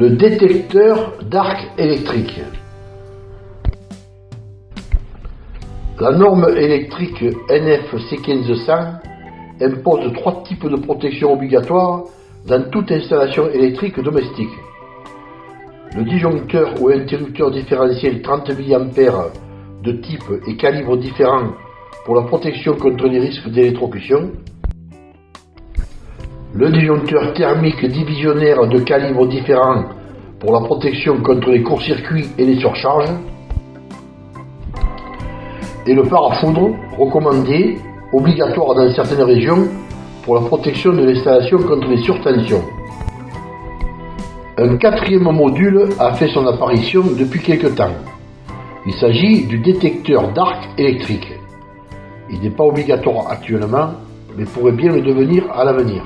Le détecteur d'arc électrique. La norme électrique NFC 1500 impose trois types de protection obligatoires dans toute installation électrique domestique. Le disjoncteur ou interrupteur différentiel 30 mA de type et calibre différents pour la protection contre les risques d'électrocution. Le disjoncteur thermique divisionnaire de calibre différent pour la protection contre les courts-circuits et les surcharges. Et le parafoudre recommandé, obligatoire dans certaines régions, pour la protection de l'installation contre les surtensions. Un quatrième module a fait son apparition depuis quelque temps. Il s'agit du détecteur d'arc électrique. Il n'est pas obligatoire actuellement, mais pourrait bien le devenir à l'avenir.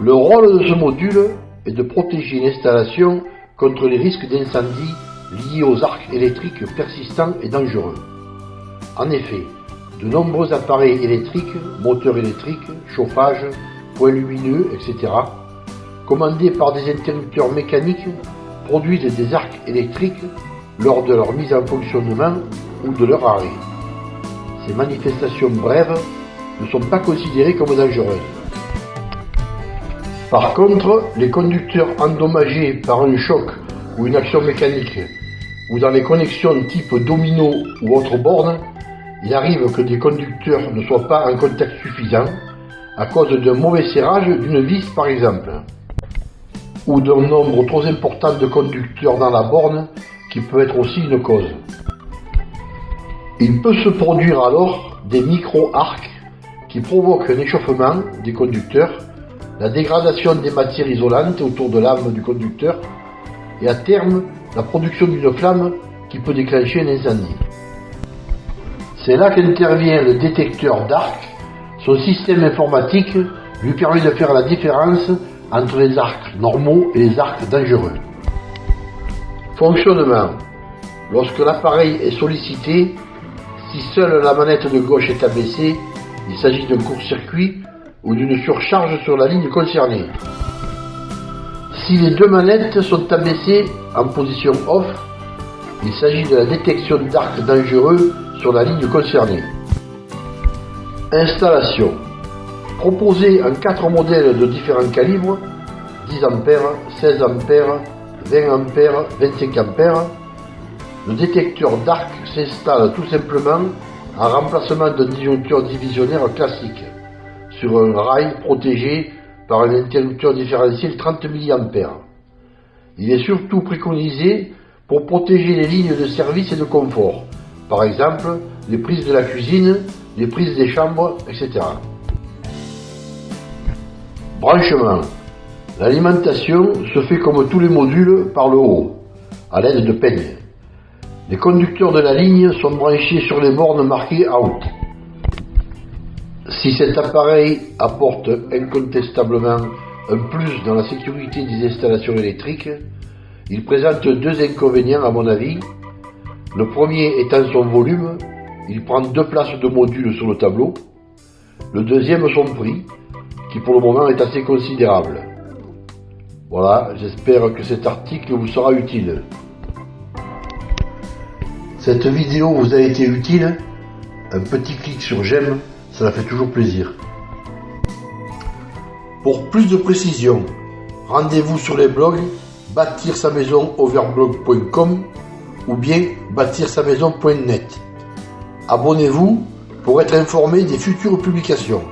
Le rôle de ce module est de protéger l'installation contre les risques d'incendie liés aux arcs électriques persistants et dangereux. En effet, de nombreux appareils électriques, moteurs électriques, chauffage, points lumineux, etc., commandés par des interrupteurs mécaniques, produisent des arcs électriques lors de leur mise en fonctionnement ou de leur arrêt. Ces manifestations brèves ne sont pas considérées comme dangereuses. Par contre, les conducteurs endommagés par un choc ou une action mécanique, ou dans les connexions type domino ou autre borne, il arrive que des conducteurs ne soient pas en contact suffisant à cause d'un mauvais serrage d'une vis par exemple, ou d'un nombre trop important de conducteurs dans la borne qui peut être aussi une cause. Il peut se produire alors des micro-arcs qui provoquent un échauffement des conducteurs, la dégradation des matières isolantes autour de l'âme du conducteur et à terme la production d'une flamme qui peut déclencher un incendie. C'est là qu'intervient le détecteur d'arc. Son système informatique lui permet de faire la différence entre les arcs normaux et les arcs dangereux. Fonctionnement. Lorsque l'appareil est sollicité, si seule la manette de gauche est abaissée, il s'agit d'un court-circuit ou d'une surcharge sur la ligne concernée. Si les deux manettes sont abaissées en position off, il s'agit de la détection d'arcs dangereux sur la ligne concernée. Installation. Proposé en quatre modèles de différents calibres, 10 A, 16 A, 20 A, 25 A, le détecteur d'arc s'installe tout simplement en remplacement d'un disjoncteur divisionnaire classique sur un rail protégé par un interrupteur différentiel 30 mA. Il est surtout préconisé pour protéger les lignes de service et de confort, par exemple les prises de la cuisine, les prises des chambres, etc. Branchement. L'alimentation se fait comme tous les modules par le haut, à l'aide de peignes. Les conducteurs de la ligne sont branchés sur les bornes marquées out. Si cet appareil apporte incontestablement un plus dans la sécurité des installations électriques, il présente deux inconvénients à mon avis. Le premier étant son volume, il prend deux places de modules sur le tableau. Le deuxième son prix, qui pour le moment est assez considérable. Voilà, j'espère que cet article vous sera utile. Cette vidéo vous a été utile? Un petit clic sur j'aime, ça fait toujours plaisir. Pour plus de précisions, rendez-vous sur les blogs bâtir sa ou bien bâtir sa maison.net. Abonnez-vous pour être informé des futures publications.